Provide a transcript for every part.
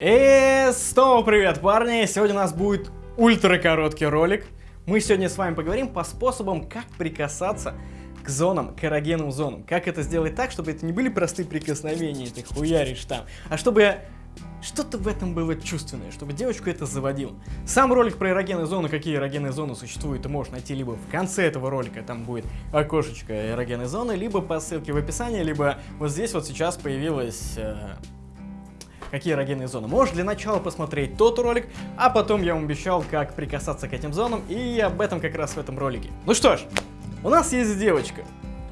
И снова привет, парни! Сегодня у нас будет ультра короткий ролик. Мы сегодня с вами поговорим по способам, как прикасаться к зонам, к эрогенным зонам. Как это сделать так, чтобы это не были простые прикосновения, ты хуяришь там, а чтобы что-то в этом было чувственное, чтобы девочку это заводило. Сам ролик про эрогенные зоны, какие эрогенные зоны существуют, ты можешь найти либо в конце этого ролика, там будет окошечко эрогенной зоны, либо по ссылке в описании, либо вот здесь вот сейчас появилась... Э какие эрогенные зоны. Можешь для начала посмотреть тот ролик, а потом я вам обещал, как прикасаться к этим зонам, и об этом как раз в этом ролике. Ну что ж, у нас есть девочка.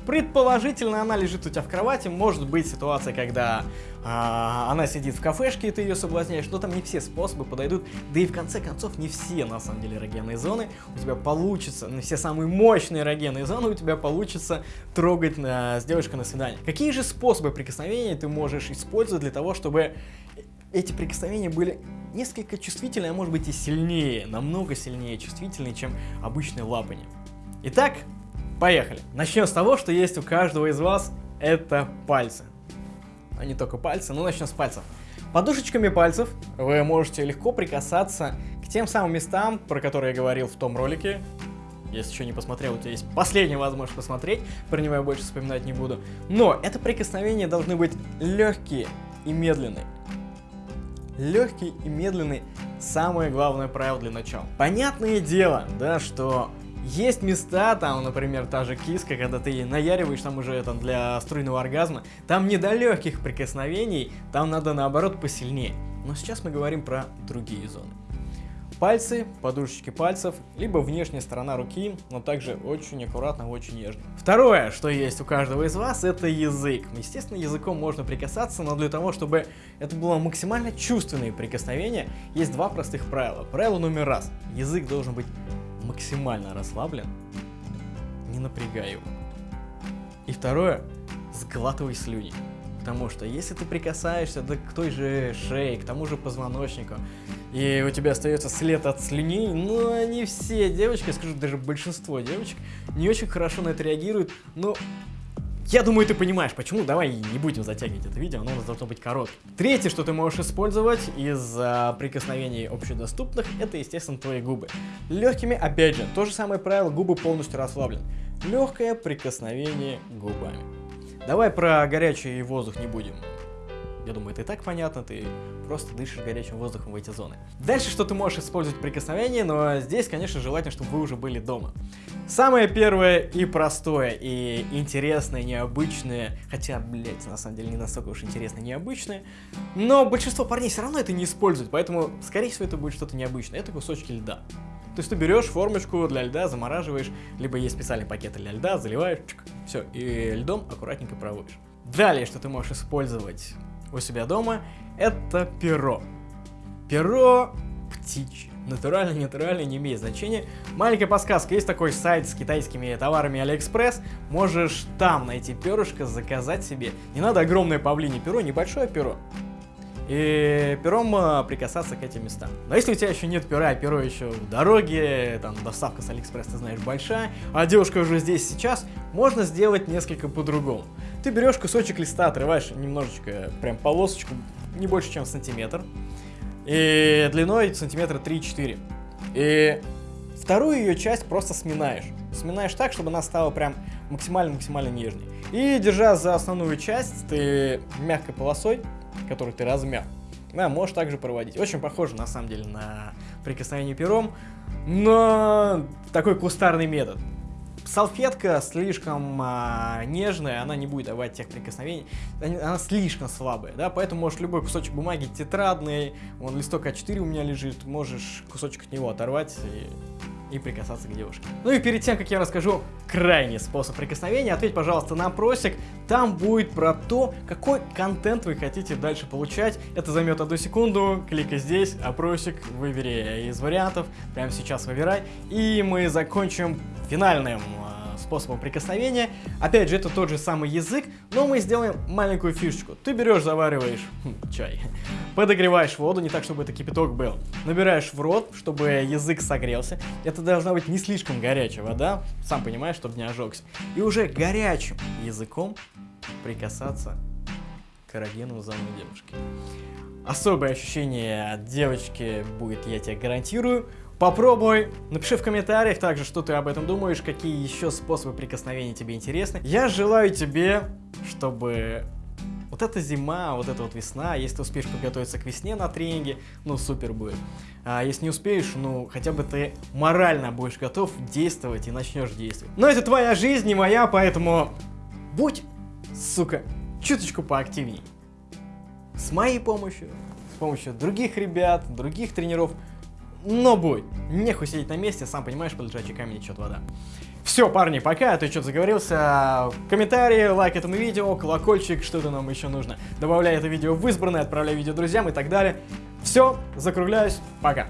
Предположительно, она лежит у тебя в кровати. Может быть ситуация, когда а, она сидит в кафешке, и ты ее соблазняешь. Но там не все способы подойдут. Да и в конце концов, не все, на самом деле, эрогенные зоны у тебя получится, не все самые мощные эрогенные зоны у тебя получится трогать а, с девушкой на свидание. Какие же способы прикосновения ты можешь использовать для того, чтобы эти прикосновения были несколько чувствительные, а может быть и сильнее, намного сильнее чувствительные, чем обычные лапания. Итак, поехали. Начнем с того, что есть у каждого из вас, это пальцы. А не только пальцы, но начнем с пальцев. Подушечками пальцев вы можете легко прикасаться к тем самым местам, про которые я говорил в том ролике. Если еще не посмотрел, у тебя есть последняя возможность посмотреть, про него я больше вспоминать не буду. Но это прикосновения должны быть легкие и медленные. Легкий и медленный – самое главное правило для начала. Понятное дело, да, что есть места, там, например, та же киска, когда ты наяриваешь там уже там, для струйного оргазма, там не до легких прикосновений, там надо наоборот посильнее. Но сейчас мы говорим про другие зоны. Пальцы, подушечки пальцев, либо внешняя сторона руки, но также очень аккуратно, очень нежно. Второе, что есть у каждого из вас, это язык. Естественно, языком можно прикасаться, но для того, чтобы это было максимально чувственное прикосновение, есть два простых правила. Правило номер раз. Язык должен быть максимально расслаблен, не напрягай его. И второе, сглатывай слюни. Потому что если ты прикасаешься да, к той же шее, к тому же позвоночнику, и у тебя остается след от слюней, ну, они все девочки, скажу, даже большинство девочек, не очень хорошо на это реагируют, но я думаю, ты понимаешь, почему. Давай не будем затягивать это видео, оно у нас должно быть коротким. Третье, что ты можешь использовать из а, прикосновений общедоступных, это, естественно, твои губы. Легкими, опять же, то же самое правило, губы полностью расслаблены. Легкое прикосновение губами. Давай про горячий воздух не будем. Я думаю, это и так понятно, ты просто дышишь горячим воздухом в эти зоны. Дальше, что ты можешь использовать прикосновение, но здесь, конечно, желательно, чтобы вы уже были дома. Самое первое и простое, и интересное, необычное, хотя, блять, на самом деле не настолько уж интересное, необычное, но большинство парней все равно это не используют, поэтому, скорее всего, это будет что-то необычное. Это кусочки льда. То есть ты берешь формочку для льда, замораживаешь, либо есть специальный пакет для льда, заливаешь, чик, все, и льдом аккуратненько проводишь. Далее, что ты можешь использовать у себя дома, это перо. Перо птичье. Натурально, натурально, не имеет значения. Маленькая подсказка, есть такой сайт с китайскими товарами Алиэкспресс, можешь там найти перышко, заказать себе. Не надо огромное павлинье перо, небольшое перо. И пером а, прикасаться к этим местам. Но если у тебя еще нет пера, а перо еще в дороге, там доставка с Алиэкспресс, ты знаешь, большая, а девушка уже здесь сейчас, можно сделать несколько по-другому. Ты берешь кусочек листа, отрываешь немножечко, прям полосочку, не больше, чем сантиметр. И длиной сантиметра 3-4. И вторую ее часть просто сминаешь. Сминаешь так, чтобы она стала прям максимально-максимально нежной. И держа за основную часть, ты мягкой полосой, которую ты размял, да, можешь также проводить. Очень похоже, на самом деле, на прикосновение пером, но такой кустарный метод салфетка слишком а, нежная, она не будет давать тех прикосновений, она слишком слабая, да, поэтому можешь любой кусочек бумаги тетрадный, вон листок А4 у меня лежит, можешь кусочек от него оторвать и и прикасаться к девушке. Ну и перед тем, как я расскажу крайний способ прикосновения, ответь, пожалуйста, на опросик. Там будет про то, какой контент вы хотите дальше получать. Это займет одну секунду. Кликай здесь, опросик, выбери из вариантов. Прямо сейчас выбирай. И мы закончим финальным способом прикосновения. Опять же, это тот же самый язык, но мы сделаем маленькую фишечку. Ты берешь, завариваешь хм, чай, подогреваешь воду, не так, чтобы это кипяток был. Набираешь в рот, чтобы язык согрелся. Это должна быть не слишком горячая вода, сам понимаешь, чтобы не ожегся. И уже горячим языком прикасаться к эрогенным зонам девушки. особое ощущение от девочки будет, я тебе гарантирую. Попробуй, напиши в комментариях также, что ты об этом думаешь, какие еще способы прикосновения тебе интересны. Я желаю тебе, чтобы вот эта зима, вот эта вот весна, если ты успеешь подготовиться к весне на тренинге, ну супер будет. А если не успеешь, ну хотя бы ты морально будешь готов действовать и начнешь действовать. Но это твоя жизнь, не моя, поэтому будь, сука, чуточку поактивней. С моей помощью, с помощью других ребят, других тренеров, но будь. Нехуй сидеть на месте, сам понимаешь, под лежачий камень течет вода. Все, парни, пока, а то что-то заговорился. Комментарии, лайк этому видео, колокольчик, что-то нам еще нужно. Добавляй это видео в избранное, отправляй видео друзьям и так далее. Все, закругляюсь, пока.